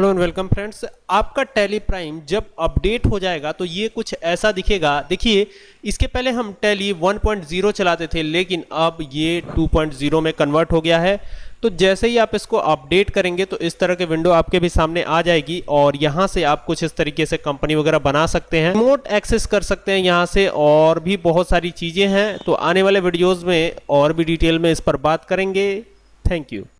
Hello and welcome friends, आपका Tally Prime जब update हो जाएगा तो ये कुछ ऐसा दिखेगा। देखिए, इसके पहले हम टैली 1.0 चलाते थे, लेकिन अब ये 2.0 में कन्वर्ट हो गया है। तो जैसे ही आप इसको अपडेट करेंगे तो इस तरह के विंडो आपके भी सामने आ जाएगी और यहाँ से आप कुछ इस तरीके से कंपनी वगैरह बना सकते हैं। रिमोट एक्सेस कर सकते हैं यहाँ से और भी बहुत सारी चीज़ें हैं। तो आने वाले वीडियोज़ में और भी डिटेल में इस पर बात करेंगे। Thank you.